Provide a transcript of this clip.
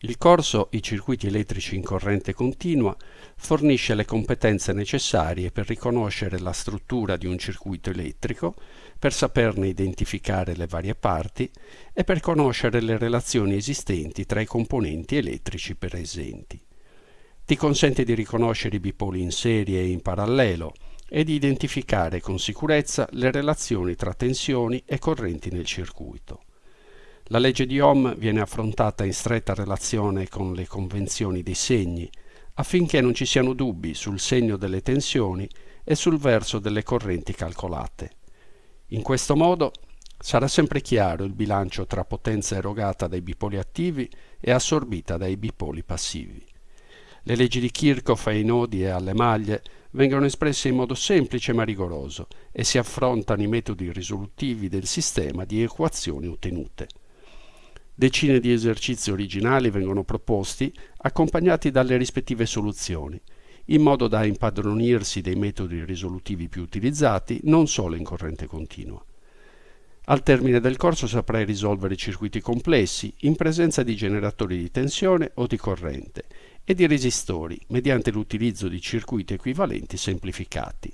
Il corso I circuiti elettrici in corrente continua fornisce le competenze necessarie per riconoscere la struttura di un circuito elettrico, per saperne identificare le varie parti e per conoscere le relazioni esistenti tra i componenti elettrici presenti. Ti consente di riconoscere i bipoli in serie e in parallelo e di identificare con sicurezza le relazioni tra tensioni e correnti nel circuito. La legge di Ohm viene affrontata in stretta relazione con le convenzioni dei segni, affinché non ci siano dubbi sul segno delle tensioni e sul verso delle correnti calcolate. In questo modo sarà sempre chiaro il bilancio tra potenza erogata dai bipoli attivi e assorbita dai bipoli passivi. Le leggi di Kirchhoff ai nodi e alle maglie vengono espresse in modo semplice ma rigoroso e si affrontano i metodi risolutivi del sistema di equazioni ottenute. Decine di esercizi originali vengono proposti, accompagnati dalle rispettive soluzioni, in modo da impadronirsi dei metodi risolutivi più utilizzati non solo in corrente continua. Al termine del corso saprai risolvere circuiti complessi in presenza di generatori di tensione o di corrente e di resistori mediante l'utilizzo di circuiti equivalenti semplificati.